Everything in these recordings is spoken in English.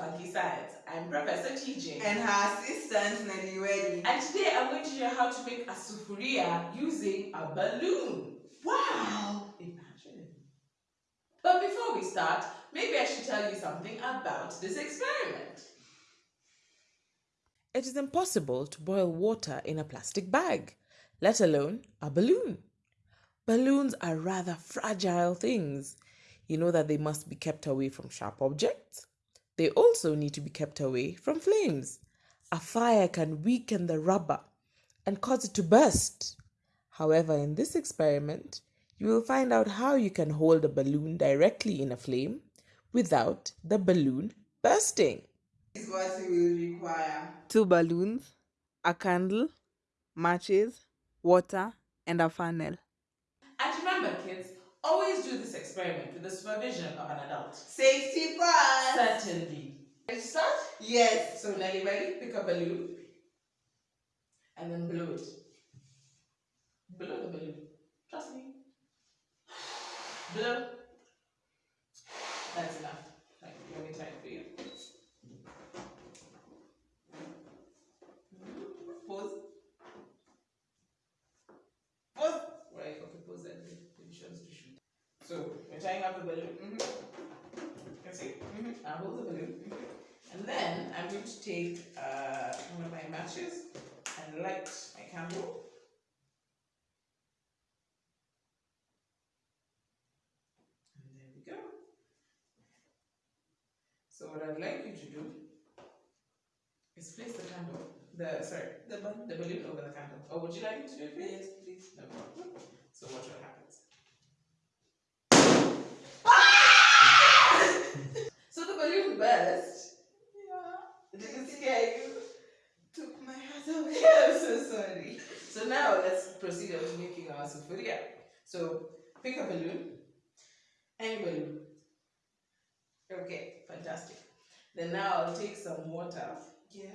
Funky Science. I'm Professor TJ. And her assistant, Nelly Weddy. And today I'm going to show you how to make a sufuria using a balloon. Wow! Imagine. But before we start, maybe I should tell you something about this experiment. It is impossible to boil water in a plastic bag, let alone a balloon. Balloons are rather fragile things. You know that they must be kept away from sharp objects. They also need to be kept away from flames. A fire can weaken the rubber and cause it to burst. However, in this experiment, you will find out how you can hold a balloon directly in a flame without the balloon bursting. This is what you will require. Two balloons, a candle, matches, water, and a funnel. And remember, kids, always do this experiment with the supervision of an adult. Safety first! Certainly. Ready to start? Yes. So, Nelly, ready? Pick up a balloon and then blow it. Blow the balloon. Trust me. Blow. That's enough. Right, let me try it for you. Pause. Pause. Right, okay, pause and the positions to shoot. Tying up the balloon. Mhm. Can see? Mm-hmm. I hold the balloon. And then I'm going to take uh, one of my matches and light my candle. And there we go. So what I'd like you to do is place the candle, the sorry, the, the balloon over the candle. Or would you like me to do it? Yes, please. No problem. So watch what happens. so the balloon burst. Yeah. Did it scare you? Took my heart away. I'm so sorry. So now let's proceed on to making our sufuria. So pick a balloon, any balloon. Okay, fantastic. Then now I'll take some water Yes.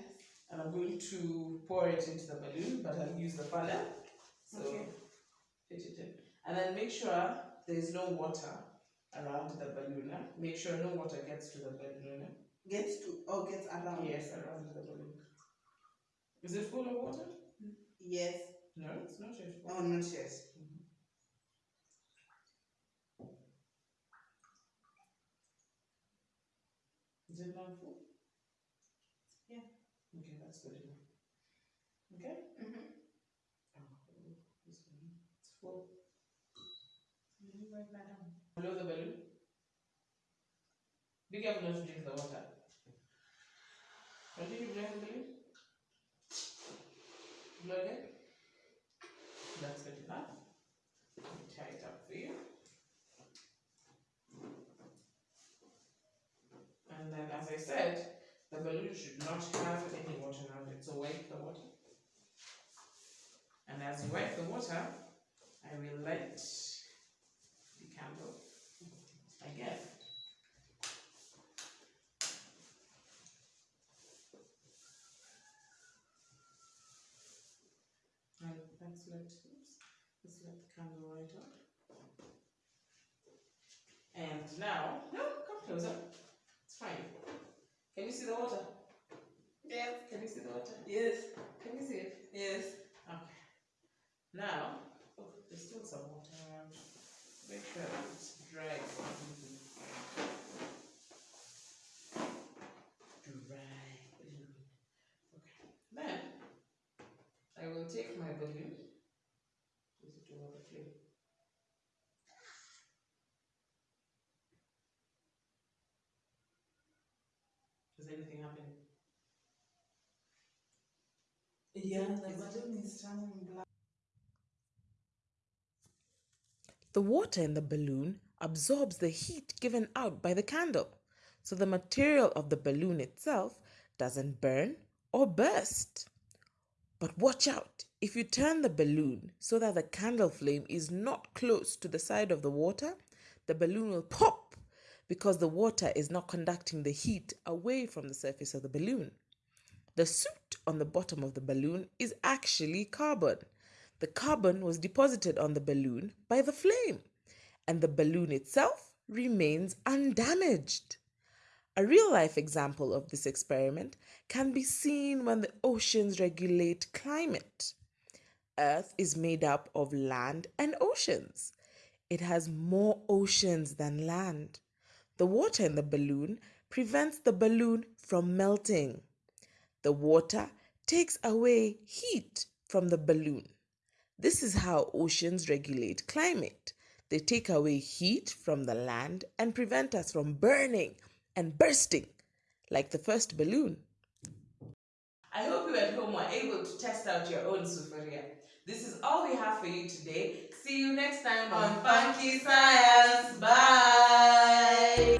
and I'm going to pour it into the balloon, but I'll use the funnel. So Okay. fit it in. And then make sure there's no water around the balloon. Make sure no water gets to the balloon. Gets to, or gets around. Yes, around the balloon. Is it full of water? Yes. No, it's not yet. Oh, not yet. Is it not full? Yeah. Okay, that's good enough. Okay? Mm-hmm. Oh, this one. It's full. Blow the balloon. Be careful not to drink the water. Continue blowing the balloon. Again. That's good enough. Tie it up for you. And then, as I said, the balloon should not have any water around it. So wipe the water. And as you wipe the water, I will light the candle Let, oops, let's let the candle light up. And now, no, come closer. It's fine. Can you see the water? Yes. Can you see the water? Yes. Can you see it? Yes. Okay. Now, oh, there's still some water around. Make sure it's dry. Dry. Okay. Then, I will take my balloon. Place it over the flame. Is anything happening? Yeah, the balloon is turning black. The water in the balloon absorbs the heat given out by the candle, so the material of the balloon itself doesn't burn or burst. But watch out! If you turn the balloon so that the candle flame is not close to the side of the water, the balloon will pop because the water is not conducting the heat away from the surface of the balloon. The soot on the bottom of the balloon is actually carbon. The carbon was deposited on the balloon by the flame, and the balloon itself remains undamaged. A real life example of this experiment can be seen when the oceans regulate climate. Earth is made up of land and oceans. It has more oceans than land. The water in the balloon prevents the balloon from melting. The water takes away heat from the balloon. This is how oceans regulate climate. They take away heat from the land and prevent us from burning and bursting like the first balloon. I hope you at home were able to test out your own sufuria. This is all we have for you today. See you next time on Funky Science. Bye.